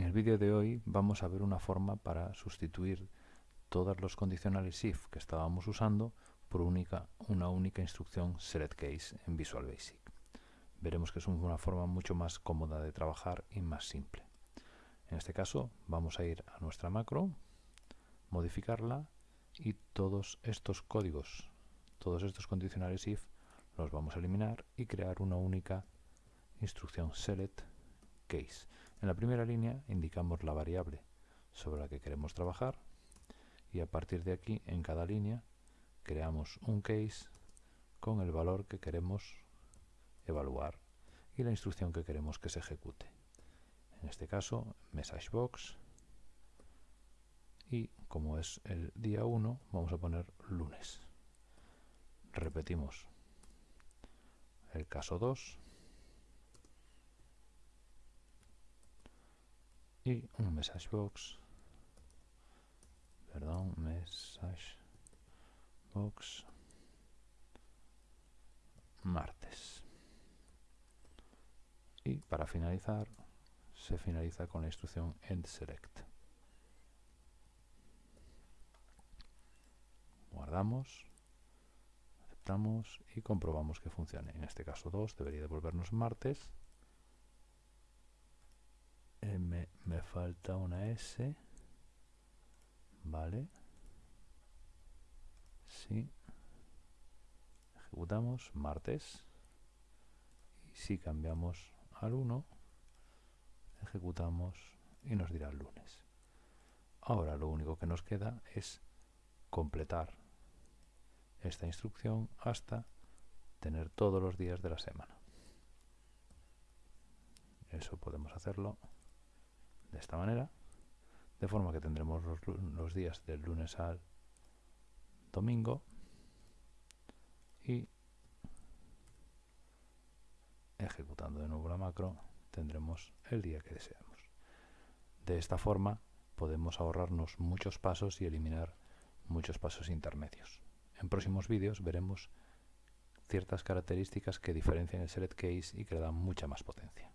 En el vídeo de hoy vamos a ver una forma para sustituir todos los condicionales if que estábamos usando por una única instrucción selectCase en Visual Basic. Veremos que es una forma mucho más cómoda de trabajar y más simple. En este caso vamos a ir a nuestra macro, modificarla y todos estos códigos, todos estos condicionales if los vamos a eliminar y crear una única instrucción select case. En la primera línea indicamos la variable sobre la que queremos trabajar y a partir de aquí en cada línea creamos un case con el valor que queremos evaluar y la instrucción que queremos que se ejecute. En este caso, messagebox y como es el día 1 vamos a poner lunes. Repetimos el caso 2 y un message box. Perdón message box. Martes. Y para finalizar se finaliza con la instrucción end select. Guardamos aceptamos y comprobamos que funcione. En este caso 2 debería devolvernos martes M, me falta una S vale sí. Ejecutamos martes. Y si cambiamos al 1 ejecutamos y nos dirá lunes. Ahora lo único que nos queda es completar esta instrucción hasta tener todos los días de la semana. Eso podemos hacerlo de esta manera, de forma que tendremos los, días del lunes al domingo y ejecutando de nuevo la macro tendremos el día que deseamos. De esta forma podemos ahorrarnos muchos pasos y eliminar muchos pasos intermedios. En próximos vídeos veremos ciertas características que diferencian el select case y que le dan mucha más potencia.